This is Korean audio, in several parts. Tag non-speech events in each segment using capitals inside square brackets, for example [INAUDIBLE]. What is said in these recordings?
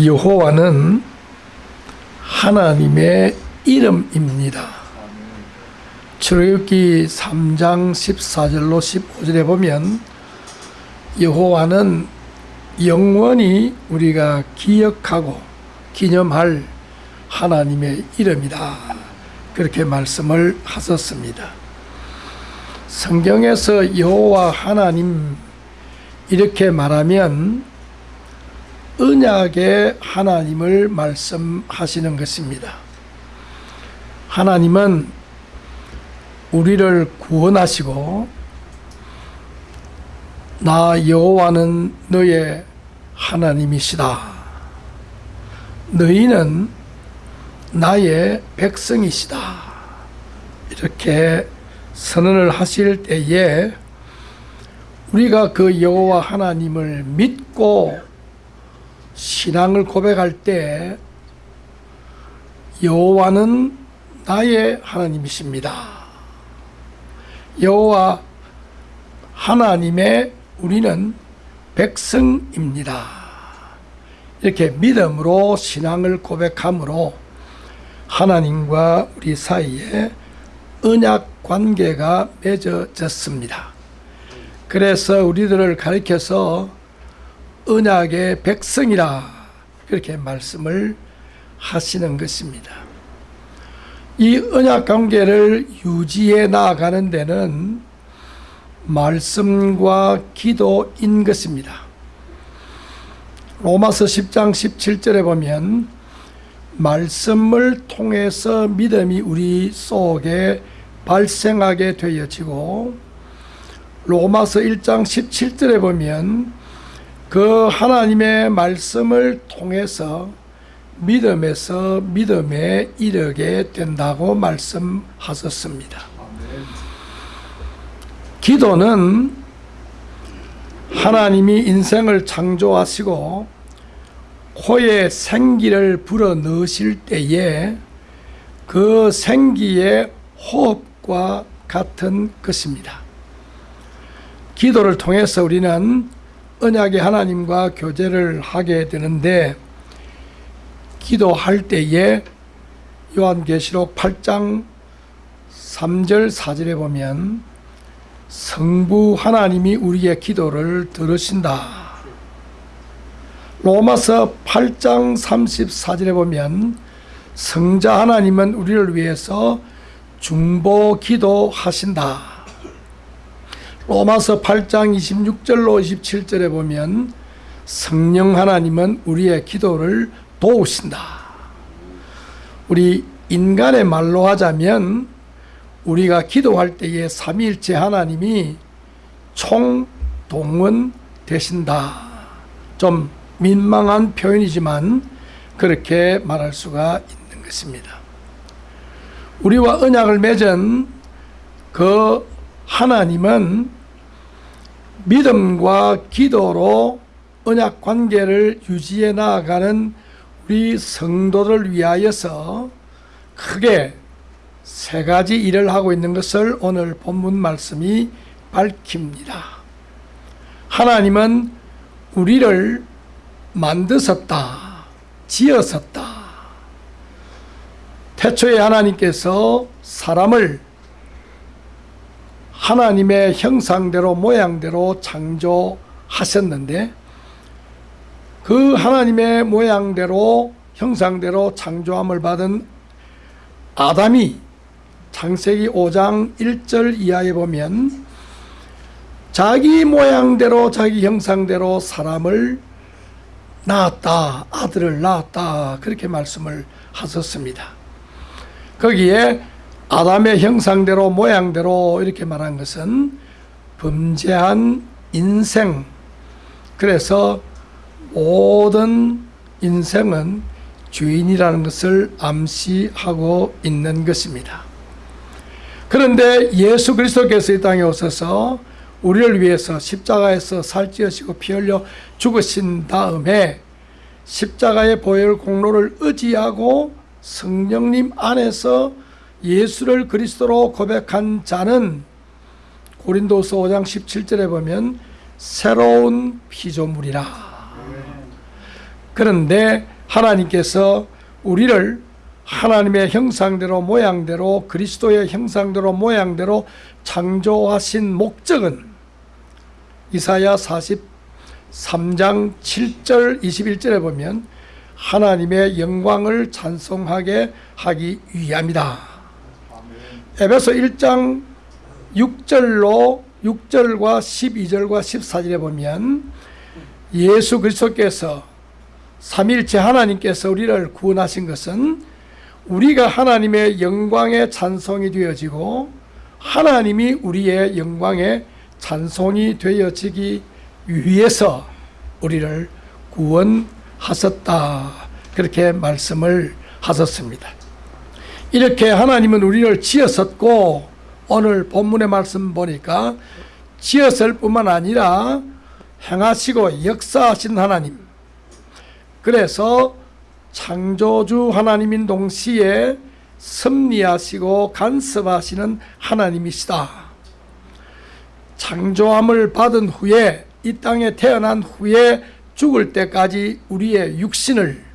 여호와는 하나님의 이름입니다. 출애굽기 3장 14절로 15절에 보면 여호와는 영원히 우리가 기억하고 기념할 하나님의 이름이다. 그렇게 말씀을 하셨습니다. 성경에서 여호와 하나님 이렇게 말하면 언약의 하나님을 말씀하시는 것입니다. 하나님은 우리를 구원하시고 나 여호와는 너의 하나님이시다. 너희는 나의 백성이시다. 이렇게 선언을 하실 때에 우리가 그 여호와 하나님을 믿고 신앙을 고백할 때 여호와는 나의 하나님이십니다. 여호와 하나님의 우리는 백성입니다. 이렇게 믿음으로 신앙을 고백함으로 하나님과 우리 사이에 언약 관계가 맺어졌습니다. 그래서 우리들을 가리켜서 언약의 백성이라 그렇게 말씀을 하시는 것입니다. 이 언약 관계를 유지해 나가는 데는 말씀과 기도인 것입니다. 로마서 10장 17절에 보면 말씀을 통해서 믿음이 우리 속에 발생하게 되어지고 로마서 1장 17절에 보면 그 하나님의 말씀을 통해서 믿음에서 믿음에 이르게 된다고 말씀하셨습니다. 기도는 하나님이 인생을 창조하시고 코에 생기를 불어 넣으실 때에 그 생기의 호흡과 같은 것입니다. 기도를 통해서 우리는 언약의 하나님과 교제를 하게 되는데 기도할 때에 요한계시록 8장 3절 4절에 보면 성부 하나님이 우리의 기도를 들으신다. 로마서 8장 34절에 보면 성자 하나님은 우리를 위해서 중보 기도하신다. 로마서 8장 26절로 27절에 보면 성령 하나님은 우리의 기도를 도우신다. 우리 인간의 말로 하자면 우리가 기도할 때에 삼위일체 하나님이 총동원 되신다. 좀 민망한 표현이지만 그렇게 말할 수가 있는 것입니다. 우리와 언약을 맺은 그 하나님은 믿음과 기도로 언약 관계를 유지해 나아가는 우리 성도를 위하여서 크게 세 가지 일을 하고 있는 것을 오늘 본문 말씀이 밝힙니다. 하나님은 우리를 만드셨다, 지었었다. 태초에 하나님께서 사람을 하나님의 형상대로 모양대로 창조하셨는데 그 하나님의 모양대로 형상대로 창조함을 받은 아담이 창세기 5장 1절 이하에 보면 자기 모양대로 자기 형상대로 사람을 낳았다 아들을 낳았다 그렇게 말씀을 하셨습니다. 거기에 아담의 형상대로 모양대로 이렇게 말한 것은 범죄한 인생. 그래서 모든 인생은 주인이라는 것을 암시하고 있는 것입니다. 그런데 예수 그리스도께서 이 땅에 오셔서 우리를 위해서 십자가에서 살찌으시고 피 흘려 죽으신 다음에 십자가의 보혈 공로를 의지하고 성령님 안에서 예수를 그리스도로 고백한 자는 고린도서 5장 17절에 보면 새로운 피조물이라 그런데 하나님께서 우리를 하나님의 형상대로 모양대로 그리스도의 형상대로 모양대로 창조하신 목적은 이사야 43장 7절 21절에 보면 하나님의 영광을 찬송하게 하기 위함이다. 에베소 1장 6절로 6절과 12절과 14절에 보면 예수 그리스도께서 삼일체 하나님께서 우리를 구원하신 것은 우리가 하나님의 영광의 찬송이 되어지고 하나님이 우리의 영광의 찬송이 되어지기 위해서 우리를 구원하셨다. 그렇게 말씀을 하셨습니다. 이렇게 하나님은 우리를 지었었고 오늘 본문의 말씀 보니까 지었을 뿐만 아니라 행하시고 역사하신 하나님 그래서 창조주 하나님인 동시에 섭리하시고 간섭하시는 하나님이시다. 창조함을 받은 후에 이 땅에 태어난 후에 죽을 때까지 우리의 육신을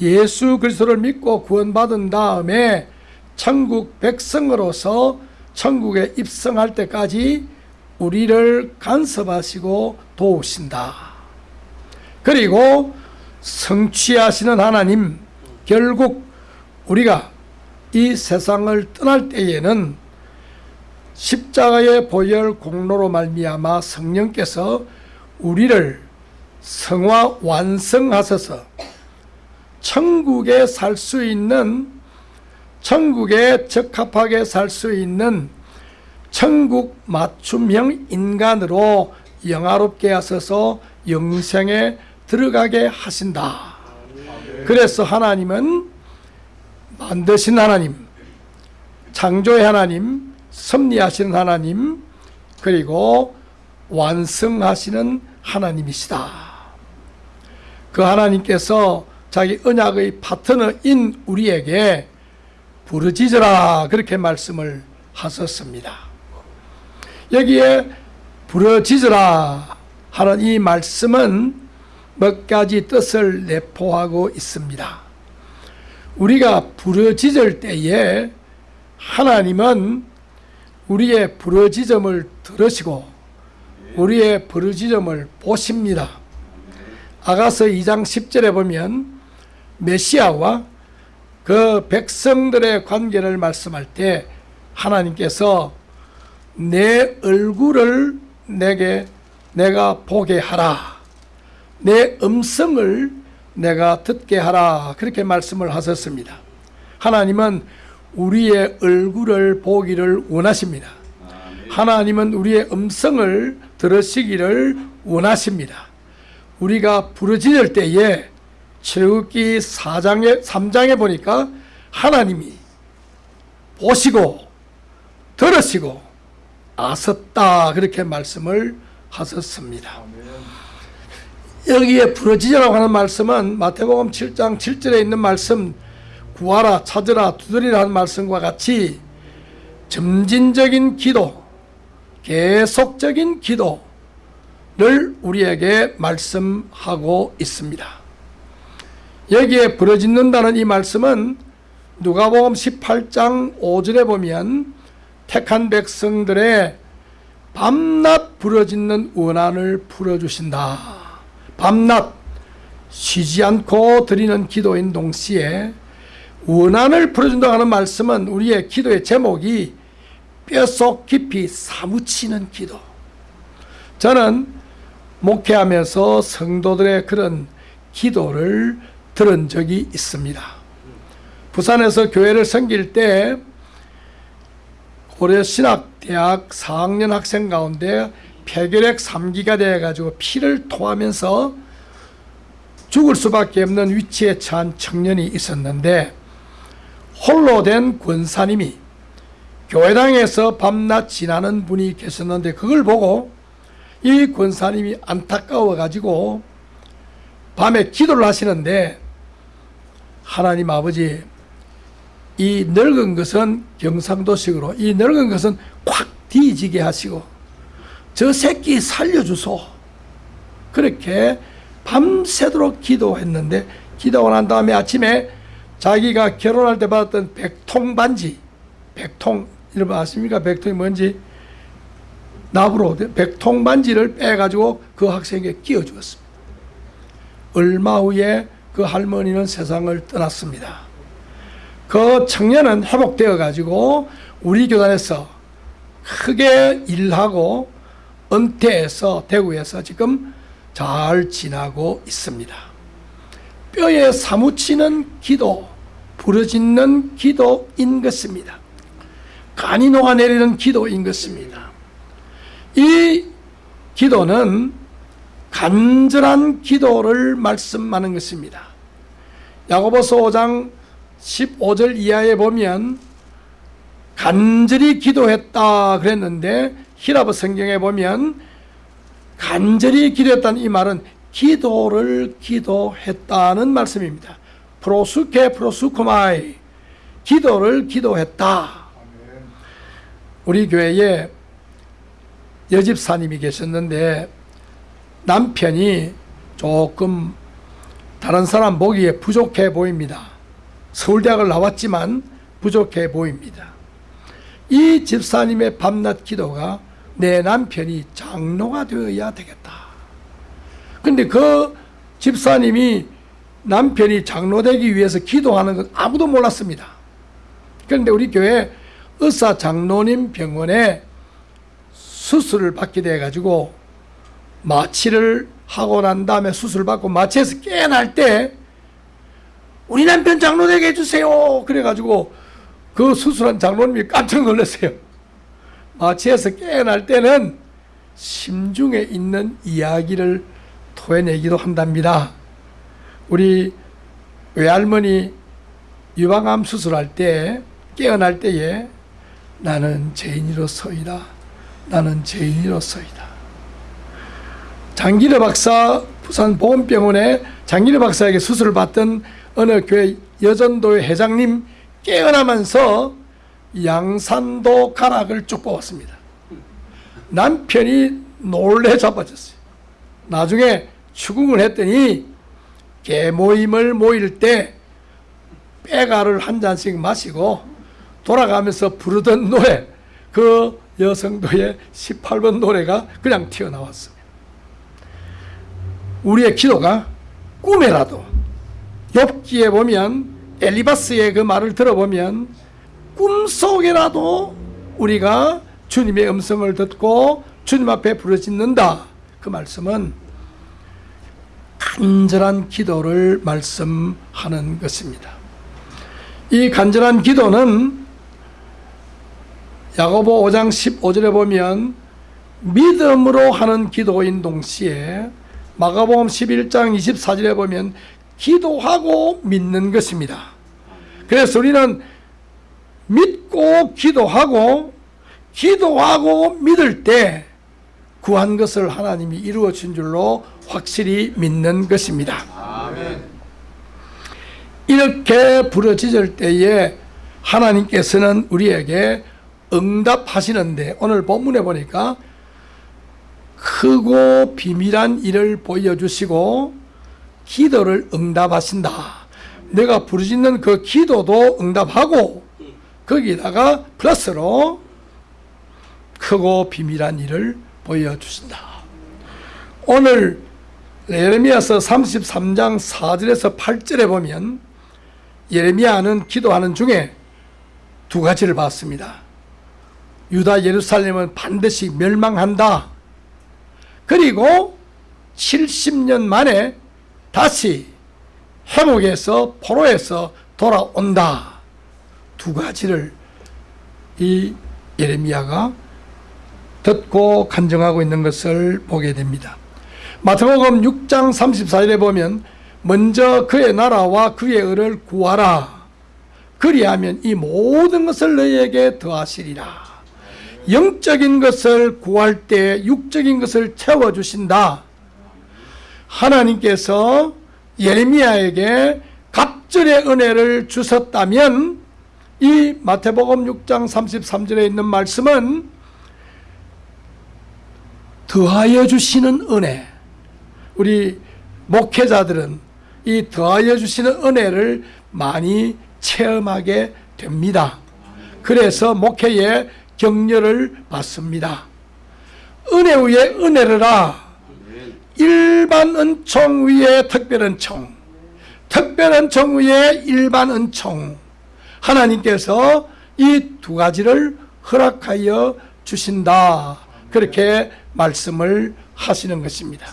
예수 그리스도를 믿고 구원받은 다음에 천국 백성으로서 천국에 입성할 때까지 우리를 간섭하시고 도우신다. 그리고 성취하시는 하나님 결국 우리가 이 세상을 떠날 때에는 십자가의 보혈 공로로 말미암아 성령께서 우리를 성화 완성하셔서 천국에 살 수 있는 천국에 적합하게 살 수 있는 천국 맞춤형 인간으로 영화롭게 하셔서 영생에 들어가게 하신다. 그래서 하나님은 만드신 하나님, 창조의 하나님, 섭리하시는 하나님, 그리고 완성하시는 하나님이시다. 그 하나님께서 자기 언약의 파트너인 우리에게 부르짖으라 그렇게 말씀을 하셨습니다. 여기에 부르짖으라 하는 이 말씀은 몇 가지 뜻을 내포하고 있습니다. 우리가 부르짖을 때에 하나님은 우리의 부르짖음을 들으시고 우리의 부르짖음을 보십니다. 아가서 2장 10절에 보면 메시아와 그 백성들의 관계를 말씀할 때 하나님께서 내 얼굴을 내게 내가 보게 하라. 내 음성을 내가 듣게 하라. 그렇게 말씀을 하셨습니다. 하나님은 우리의 얼굴을 보기를 원하십니다. 하나님은 우리의 음성을 들으시기를 원하십니다. 우리가 부르짖을 때에 출애굽기 4장에 3장에 보니까 하나님이 보시고 들으시고 아셨다 그렇게 말씀을 하셨습니다. 여기에 부르짖으라고 하는 말씀은 마태복음 7장 7절에 있는 말씀 구하라 찾으라 두드리라 하는 말씀과 같이 점진적인 기도 계속적인 기도를 우리에게 말씀하고 있습니다. 여기에 부러짓는다는 이 말씀은 누가복음 18장 5절에 보면 택한 백성들의 밤낮 부러짓는 원한을 풀어주신다. 밤낮 쉬지 않고 드리는 기도인 동시에 원한을 풀어준다고 하는 말씀은 우리의 기도의 제목이 뼛속 깊이 사무치는 기도. 저는 목회하면서 성도들의 그런 기도를 들은 적이 있습니다. 부산에서 교회를 섬길 때 고려 신학대학 4학년 학생 가운데 폐결핵 3기가 되어가지고 피를 토하면서 죽을 수밖에 없는 위치에 처한 청년이 있었는데 홀로 된 권사님이 교회당에서 밤낮 지나는 분이 계셨는데 그걸 보고 이 권사님이 안타까워 가지고 밤에 기도를 하시는데 하나님 아버지 이 늙은 것은 경상도식으로 이 늙은 것은 콱 뒤지게 하시고 저 새끼 살려주소. 그렇게 밤새도록 기도했는데 기도하고 난 다음에 아침에 자기가 결혼할 때 받았던 백통 반지 백통 여러분 아십니까? 백통이 뭔지? 나부로 백통 반지를 빼가지고 그 학생에게 끼워 주었습니다. 얼마 후에 그 할머니는 세상을 떠났습니다 그 청년은 회복되어 가지고 우리 교단에서 크게 일하고 은퇴해서 대구에서 지금 잘 지나고 있습니다. 뼈에 사무치는 기도, 부러지는 기도인 것입니다. 간이 녹아내리는 기도인 것입니다. 이 기도는 간절한 기도를 말씀하는 것입니다. 야고보서 5장 15절 이하에 보면 간절히 기도했다 그랬는데 히라브 성경에 보면 간절히 기도했다는 이 말은 기도를 기도했다는 말씀입니다. 프로수케 프로수코마이 기도를 기도했다. 우리 교회에 여집사님이 계셨는데 남편이 조금 다른 사람 보기에 부족해 보입니다. 서울대학을 나왔지만 부족해 보입니다. 이 집사님의 밤낮 기도가 내 남편이 장로가 되어야 되겠다. 근데 그 집사님이 남편이 장로 되기 위해서 기도하는 것 아무도 몰랐습니다. 그런데 우리 교회 의사 장로님 병원에 수술을 받게 돼 가지고 마취를 하고 난 다음에 수술 받고 마취해서 깨어날 때 우리 남편 장로 되게 해주세요. 그래가지고 그 수술한 장로님이 깜짝 놀랐어요. 마취해서 깨어날 때는 심중에 있는 이야기를 토해내기도 한답니다. 우리 외할머니 유방암 수술할 때 깨어날 때에 나는 죄인으로서이다. 나는 죄인으로서이다. 장기래 박사 부산 보건병원에 장기래 박사에게 수술을 받던 어느 교회 여전도의 회장님 깨어나면서 양산도 가락을 쭉 뽑았습니다. 남편이 놀래 자빠졌어요. 나중에 추궁을 했더니 개모임을 모일 때 빼가를 한 잔씩 마시고 돌아가면서 부르던 노래 그 여성도의 18번 노래가 그냥 튀어나왔습니다. 우리의 기도가 꿈에라도 엽기에 보면 엘리바스의 그 말을 들어보면 꿈속에라도 우리가 주님의 음성을 듣고 주님 앞에 부르짖는다. 그 말씀은 간절한 기도를 말씀하는 것입니다. 이 간절한 기도는 야고보 5장 15절에 보면 믿음으로 하는 기도인 동시에 마가복음 11장 24절에 보면 기도하고 믿는 것입니다. 그래서 우리는 믿고 기도하고 기도하고 믿을 때 구한 것을 하나님이 이루어 준 줄로 확실히 믿는 것입니다. 이렇게 부러지질 때에 하나님께서는 우리에게 응답하시는데 오늘 본문에 보니까 크고 비밀한 일을 보여주시고 기도를 응답하신다. 내가 부르짖는 그 기도도 응답하고 거기다가 플러스로 크고 비밀한 일을 보여주신다. 오늘 예레미야서 33장 4절에서 8절에 보면 예레미야는 기도하는 중에 두 가지를 봤습니다. 유다 예루살렘은 반드시 멸망한다. 그리고 70년 만에 다시 회복해서 포로에서 돌아온다. 두 가지를 이 예레미야가 듣고 간증하고 있는 것을 보게 됩니다. 마태복음 6장 34절에 보면 먼저 그의 나라와 그의 의를 구하라. 그리하면 이 모든 것을 너희에게 더하시리라. 영적인 것을 구할 때 육적인 것을 채워주신다. 하나님께서 예레미야에게 갑절의 은혜를 주셨다면 이 마태복음 6장 33절에 있는 말씀은 더하여 주시는 은혜 우리 목회자들은 이 더하여 주시는 은혜를 많이 체험하게 됩니다. 그래서 목회에 격려를 받습니다. 은혜 위에 은혜를라 일반 은총 위에 특별 은총. 특별 은총 위에 일반 은총. 하나님께서 이 두 가지를 허락하여 주신다. 그렇게 말씀을 하시는 것입니다.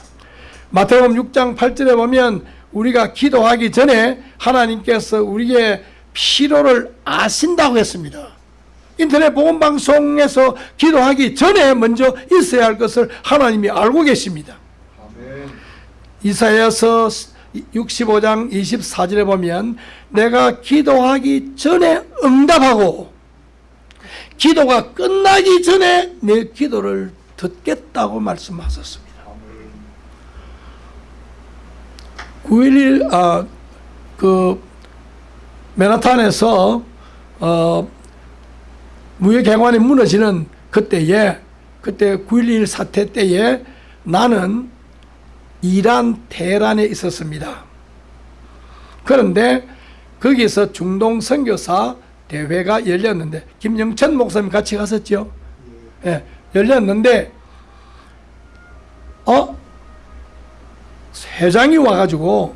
마태복음 6장 8절에 보면 우리가 기도하기 전에 하나님께서 우리의 필요를 아신다고 했습니다 인터넷 복음 방송에서 기도하기 전에 먼저 있어야 할 것을 하나님이 알고 계십니다. 이사야서 65장 24절에 보면 내가 기도하기 전에 응답하고 기도가 끝나기 전에 내 기도를 듣겠다고 말씀하셨습니다. 9.11 아, 그 맨하탄에서 어, 무역경관이 무너지는 그때에 그때 9.11 사태 때에 나는 이란 테란에 있었습니다. 그런데 거기서 중동 선교사 대회가 열렸는데 김영천 목사님 같이 갔었죠. 예, 열렸는데 어 회장이 와가지고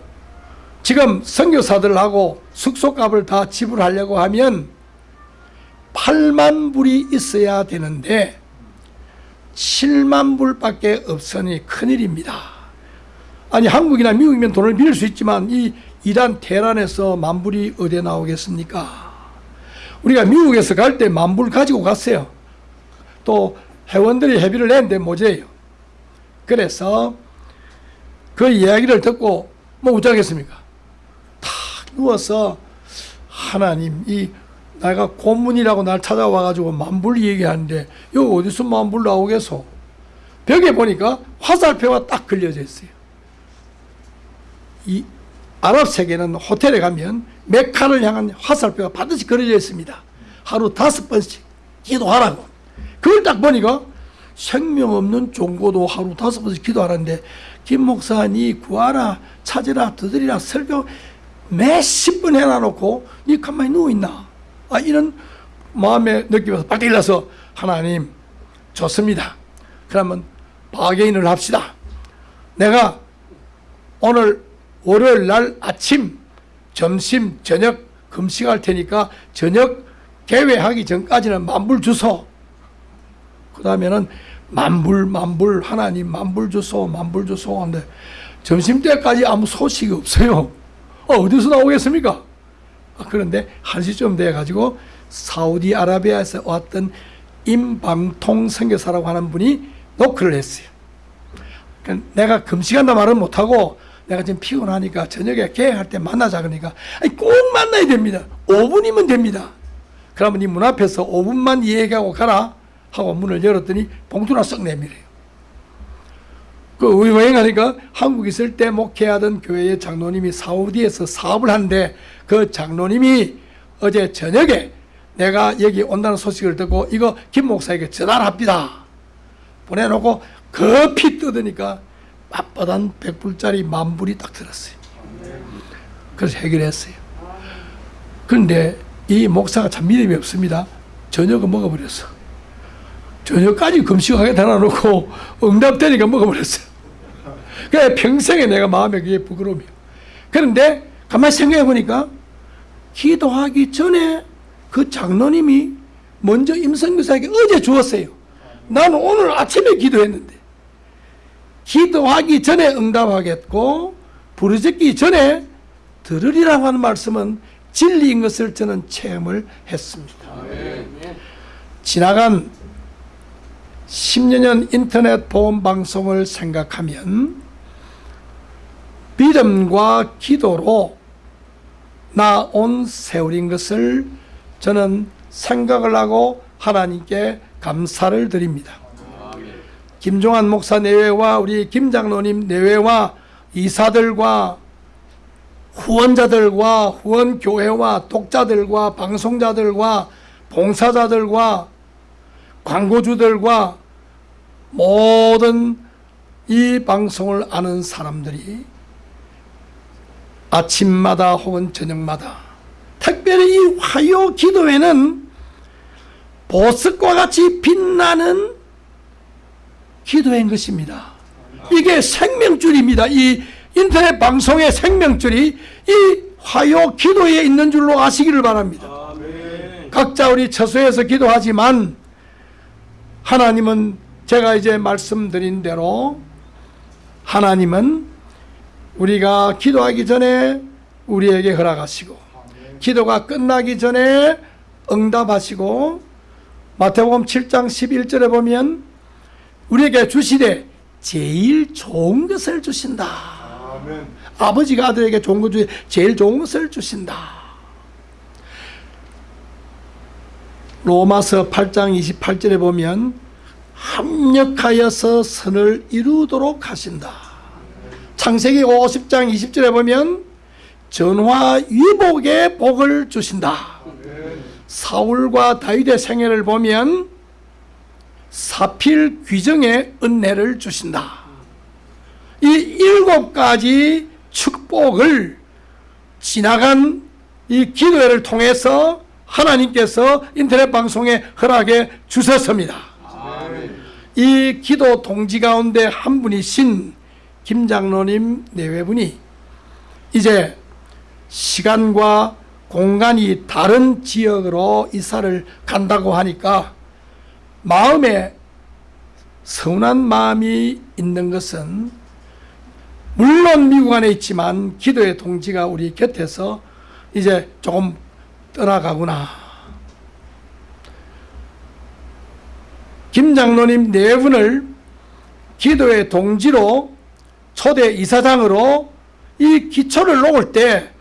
지금 선교사들하고 숙소값을 다 지불하려고 하면 8만 불이 있어야 되는데 7만 불밖에 없으니 큰일입니다. 아니 한국이나 미국이면 돈을 빌릴 수 있지만 이 이란 테란에서 만 불이 어디에 나오겠습니까? 우리가 미국에서 갈 때 만 불 가지고 갔어요. 또 회원들이 회비를 냈는데 모자예요. 그래서 그 이야기를 듣고 뭐 어쩌겠습니까? 탁 누워서 하나님 이 내가 고문이라고 날 찾아와가지고 만불 얘기하는데 여기 어디서 만불 나오겠소? 벽에 보니까 화살표가 딱 걸려져 있어요. 이 아랍 세계는 호텔에 가면 메카를 향한 화살표가 반드시 그려져 있습니다. 하루 다섯 번씩 기도하라고. 그걸 딱 보니까 생명 없는 종고도 하루 다섯 번씩 기도하는데 김 목사 니 구하라 찾으라 두드리라 설교 몇십 번 해놔놓고 니 가만히 누워있나 아, 이런 마음의 느낌에서 빨리 일어서 하나님 좋습니다. 그러면 바게인을 합시다. 내가 오늘 월요일 날 아침, 점심, 저녁 금식할 테니까 저녁 개회하기 전까지는 만불 주소. 그 다음에는 만불, 만불, 하나님 만불 주소, 만불 주소 하는데 점심 때까지 아무 소식이 없어요. 어, 어디서 나오겠습니까? 아, 그런데 한 시쯤 돼가지고 사우디아라비아에서 왔던 임방통 선교사라고 하는 분이 노크를 했어요. 그러니까 내가 금식한다 말은 못하고 내가 지금 피곤하니까 저녁에 계획할 때 만나자 그러니까 아니, 꼭 만나야 됩니다. 5분이면 됩니다. 그러면 이 문 앞에서 5분만 얘기하고 가라 하고 문을 열었더니 봉투나 썩 내밀어요. 그 여행하니까 한국 있을 때 목회하던 교회의 장로님이 사우디에서 사업을 하는데 그 장로님이 어제 저녁에 내가 여기 온다는 소식을 듣고 이거 김 목사에게 전화를 합니다. 보내놓고 급히 뜯으니까 빳빳한 100불짜리 만불이 딱 들었어요. 그래서 해결했어요. 그런데 이 목사가 참 믿음이 없습니다. 저녁을 먹어버렸어. 저녁까지 금식하게 달아놓고 [LAUGHS] 응답되니까 먹어버렸어요. 그래 평생에 내가 마음에 그게 부끄러움이에요. 그런데 가만히 생각해 보니까 기도하기 전에 그 장로님이 먼저 임성교사에게 어제 주었어요. 나는 오늘 아침에 기도했는데 기도하기 전에 응답하겠고 부르짖기 전에 들으리라고 하는 말씀은 진리인 것을 저는 체험을 했습니다. 지나간 10년 인터넷 보험 방송을 생각하면 믿음과 기도로 나온 세월인 것을 저는 생각을 하고 하나님께 감사를 드립니다. 김종환 목사 내외와 우리 김장로님 내외와 이사들과 후원자들과 후원교회와 독자들과 방송자들과 봉사자들과 광고주들과 모든 이 방송을 아는 사람들이 아침마다 혹은 저녁마다 특별히 이 화요 기도회는 보석과 같이 빛나는 기도회인 것입니다. 이게 생명줄입니다. 이 인터넷 방송의 생명줄이 이 화요 기도에 있는 줄로 아시기를 바랍니다. 각자 우리 처소에서 기도하지만 하나님은 제가 이제 말씀드린 대로 하나님은 우리가 기도하기 전에 우리에게 허락하시고 기도가 끝나기 전에 응답하시고 마태복음 7장 11절에 보면 우리에게 주시되 제일 좋은 것을 주신다. 아멘. 아버지가 아들에게 좋은 것 중에 제일 좋은 것을 주신다. 로마서 8장 28절에 보면 합력하여서 선을 이루도록 하신다. 창세기 50장 20절에 보면 전화 위복의 복을 주신다. 사울과 다윗의 생애를 보면 사필 귀정의 은혜를 주신다. 이 일곱 가지 축복을 지나간 이 기도회를 통해서 하나님께서 인터넷 방송에 허락해 주셨습니다. 이 기도 동지 가운데 한 분이신 김장로님 내외분이 이제 시간과 공간이 다른 지역으로 이사를 간다고 하니까 마음에 서운한 마음이 있는 것은 물론 미국 안에 있지만 기도의 동지가 우리 곁에서 이제 조금 떠나가구나. 김 장로님 네 분을 기도의 동지로 초대 이사장으로 이 기초를 놓을 때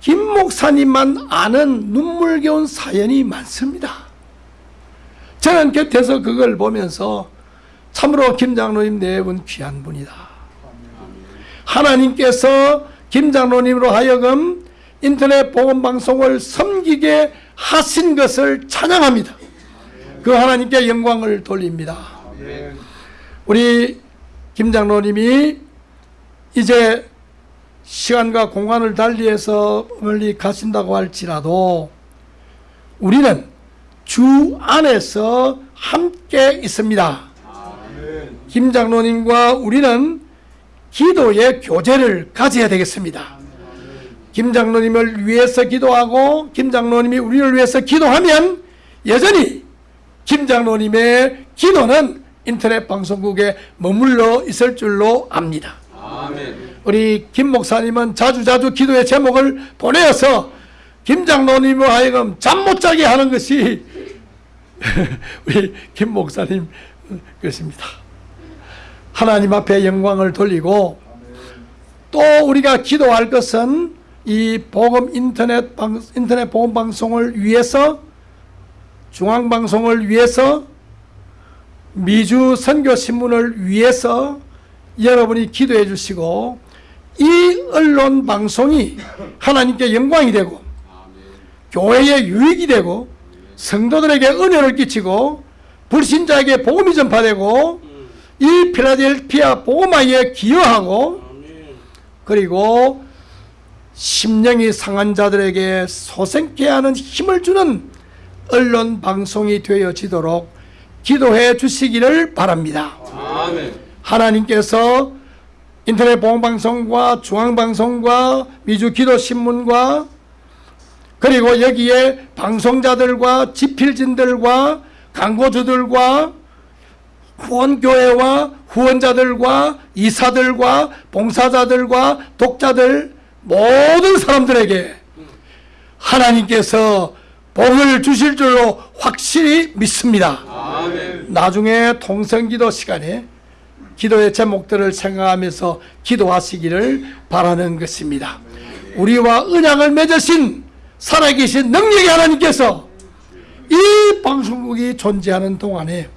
김 목사님만 아는 눈물겨운 사연이 많습니다. 저는 곁에서 그걸 보면서 참으로 김 장로님 네분 귀한 분이다. 하나님께서 김 장로님으로 하여금 인터넷 복음 방송을 섬기게 하신 것을 찬양합니다. 그 하나님께 영광을 돌립니다. 우리 김 장로님이 이제 시간과 공간을 달리해서 멀리 가신다고 할지라도 우리는 주 안에서 함께 있습니다. 아멘. 김 장로님과 우리는 기도의 교제를 가져야 되겠습니다. 김 장로님을 위해서 기도하고 김 장로님이 우리를 위해서 기도하면 여전히 김 장로님의 기도는 인터넷 방송국에 머물러 있을 줄로 압니다. 아멘. 우리 김 목사님은 자주자주 기도의 제목을 보내어서 김 장로님을 하여금 잠 못 자게 하는 것이 [LAUGHS] 우리 김 목사님 것입니다. 하나님 앞에 영광을 돌리고 또 우리가 기도할 것은 이 복음 인터넷 방 인터넷 복음 방송을 위해서 중앙 방송을 위해서 미주 선교 신문을 위해서 여러분이 기도해 주시고 이 언론 방송이 하나님께 영광이 되고 교회의 유익이 되고 성도들에게 은혜를 끼치고 불신자에게 복음이 전파되고 이 필라델피아 복음화에 기여하고 그리고 심령이 상한 자들에게 소생케 하는 힘을 주는 언론 방송이 되어지도록 기도해 주시기를 바랍니다. 아멘. 하나님께서 인터넷 보험방송과 중앙방송과 미주 기도신문과 그리고 여기에 방송자들과 지필진들과 광고주들과 후원교회와 후원자들과 이사들과 봉사자들과 독자들 모든 사람들에게 하나님께서 복을 주실 줄로 확실히 믿습니다. 아멘. 나중에 통성기도 시간에 기도의 제목들을 생각하면서 기도하시기를 바라는 것입니다. 우리와 언약을 맺으신 살아계신 능력의 하나님께서 이 방송국이 존재하는 동안에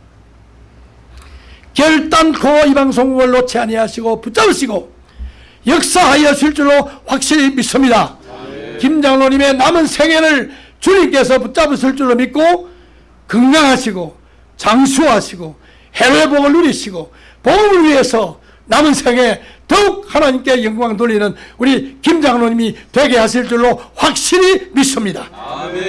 결단코 이 방송국을 놓지 아니하시고 붙잡으시고 역사하여 줄 줄로 확실히 믿습니다. 김 장로님의 남은 생애를 주님께서 붙잡으실 줄로 믿고 건강하시고 장수하시고 해외 복을 누리시고 복음을 위해서 남은 생에 더욱 하나님께 영광 돌리는 우리 김 장로님이 되게 하실 줄로 확실히 믿습니다. 아멘.